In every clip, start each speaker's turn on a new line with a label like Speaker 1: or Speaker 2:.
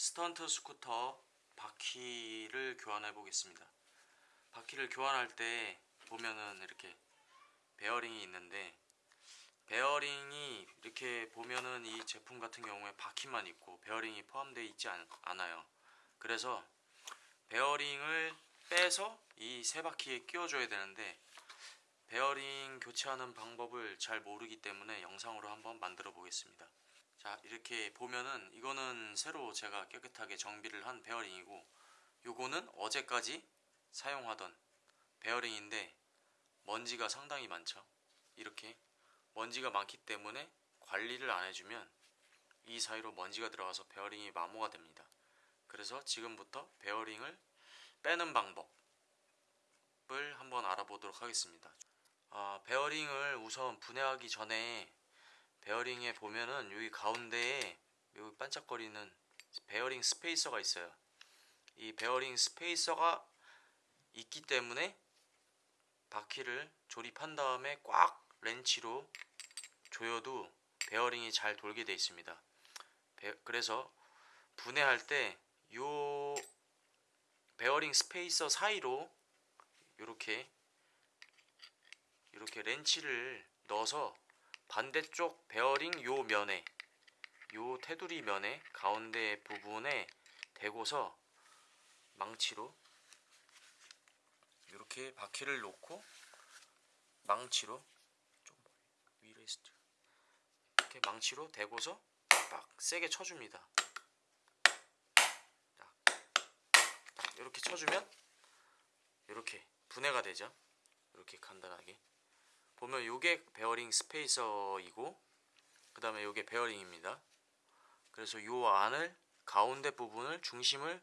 Speaker 1: 스턴트 스쿠터 바퀴를 교환해 보겠습니다. 바퀴를 교환할 때 보면은 이렇게 베어링이 있는데 베어링이 이렇게 보면은 이 제품 같은 경우에 바퀴만 있고 베어링이 포함되어 있지 않, 않아요. 그래서 베어링을 빼서 이 새 바퀴에 끼워줘야 되는데 베어링 교체하는 방법을 잘 모르기 때문에 영상으로 한번 만들어 보겠습니다. 자 이렇게 보면은 이거는 새로 제가 깨끗하게 정비를 한 베어링이고 요거는 어제까지 사용하던 베어링인데 먼지가 상당히 많죠. 이렇게 먼지가 많기 때문에 관리를 안 해주면 이 사이로 먼지가 들어가서 베어링이 마모가 됩니다. 그래서 지금부터 베어링을 빼는 방법을 한번 알아보도록 하겠습니다. 아, 베어링을 우선 분해하기 전에 베어링에 보면은 여기 가운데에 여기 반짝거리는 베어링 스페이서가 있어요. 이 베어링 스페이서가 있기 때문에 바퀴를 조립한 다음에 꽉 렌치로 조여도 베어링이 잘 돌게 되어 있습니다. 그래서 분해할 때요 베어링 스페이서 사이로 이렇게 이렇게 렌치를 넣어서 반대쪽 베어링 요 면에 요 테두리 면에 가운데 부분에 대고서 망치로 이렇게 바퀴를 놓고 망치로 좀 위로 했죠. 이렇게 망치로 대고서 딱 세게 쳐줍니다. 이렇게 쳐주면 이렇게 분해가 되죠. 이렇게 간단하게 보면 요게 베어링 스페이서이고 그 다음에 요게 베어링입니다. 그래서 요 안을 가운데 부분을 중심을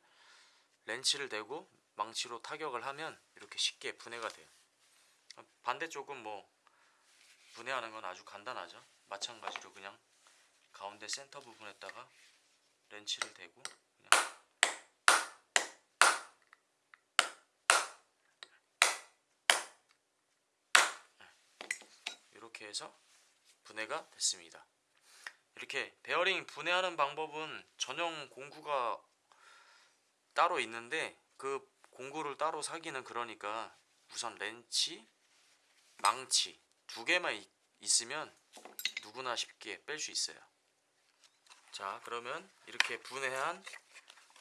Speaker 1: 렌치를 대고 망치로 타격을 하면 이렇게 쉽게 분해가 돼요. 반대쪽은 뭐 분해하는 건 아주 간단하죠. 마찬가지로 그냥 가운데 센터 부분에다가 렌치를 대고 그냥 이렇게 해서 분해가 됐습니다. 이렇게 베어링 분해하는 방법은 전용 공구가 따로 있는데 그 공구를 따로 사기는 그러니까 우선 렌치, 망치 두 개만 있으면 누구나 쉽게 뺄 수 있어요. 자 그러면 이렇게 분해한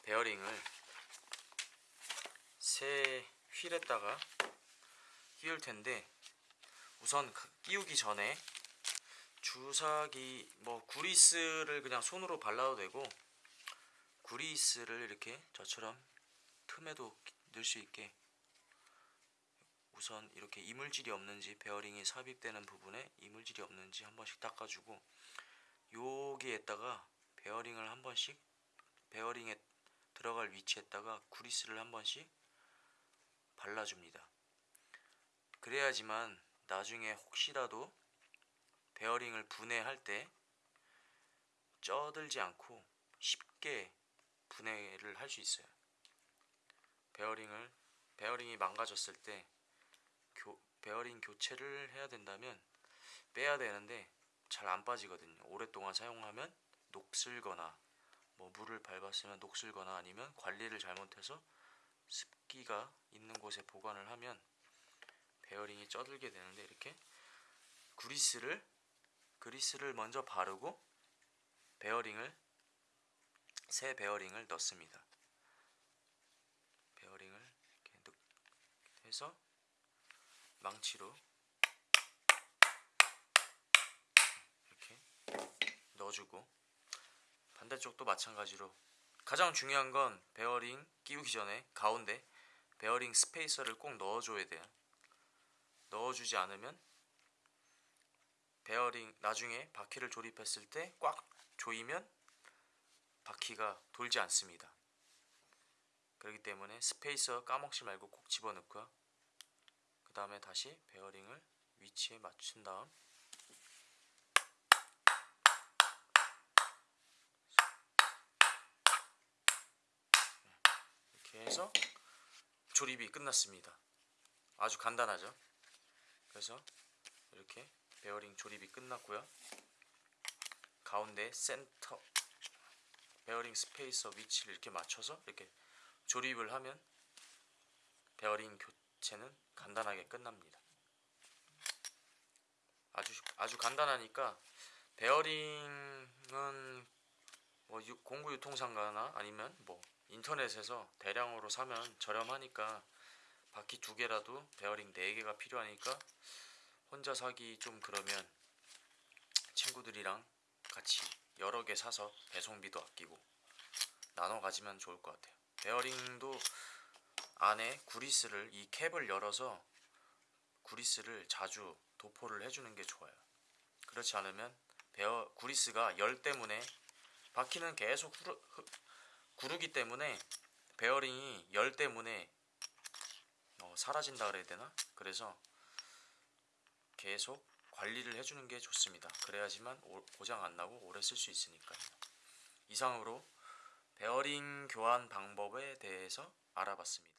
Speaker 1: 베어링을 새 휠에다가 끼울 텐데 우선 끼우기 전에 주사기 뭐 구리스를 그냥 손으로 발라도 되고 구리스를 이렇게 저처럼 틈에도 넣을 수 있게 우선 이렇게 이물질이 없는지 베어링이 삽입되는 부분에 이물질이 없는지 한 번씩 닦아주고 여기에다가 베어링을 한 번씩 베어링에 들어갈 위치에다가 구리스를 한 번씩 발라줍니다. 그래야지만 나중에 혹시라도 베어링을 분해할 때 쪄들지 않고 쉽게 분해를 할 수 있어요. 베어링을 베어링이 망가졌을 때 교, 베어링 교체를 해야 된다면 빼야 되는데 잘 안 빠지거든요. 오랫동안 사용하면 녹슬거나 뭐 물을 밟았으면 녹슬거나 아니면 관리를 잘못해서 습기가 있는 곳에 보관을 하면 베어링이 쪄들게 되는데 이렇게 그리스를 그리스를 먼저 바르고 베어링을 새 베어링을 넣습니다. 베어링을 이렇게 해서 망치로 이렇게 넣어주고 반대쪽도 마찬가지로 가장 중요한 건 베어링 끼우기 전에 가운데 베어링 스페이서를 꼭 넣어줘야 돼요. 넣어주지 않으면 베어링 나중에 바퀴를 조립했을 때 꽉 조이면 바퀴가 돌지 않습니다. 그렇기 때문에 스페이서 까먹지 말고 꼭 집어넣고요. 그 다음에 다시 베어링을 위치에 맞춘 다음 이렇게 해서 조립이 끝났습니다. 아주 간단하죠? 그래서 이렇게 베어링 조립이 끝났고요. 가운데 센터 베어링 스페이서 위치를 이렇게 맞춰서 이렇게 조립을 하면 베어링 교체는 간단하게 끝납니다. 아주 아주 간단하니까 베어링은 뭐 유- 공구 유통상가나 아니면 뭐 인터넷에서 대량으로 사면 저렴하니까 바퀴 두 개라도 베어링 네 개가 필요하니까 혼자 사기 좀 그러면 친구들이랑 같이 여러 개 사서 배송비도 아끼고 나눠 가지면 좋을 것 같아요. 베어링도 안에 구리스를 이 캡을 열어서 구리스를 자주 도포를 해주는 게 좋아요. 그렇지 않으면 베어 구리스가 열 때문에 바퀴는 계속 후르, 흐, 구르기 때문에 베어링이 열 때문에 어, 사라진다 그래야 되나? 그래서 계속 관리를 해주는 게 좋습니다. 그래야지만 오- 고장 안 나고 오래 쓸 수 있으니까요. 이상으로 베어링 교환 방법에 대해서 알아봤습니다.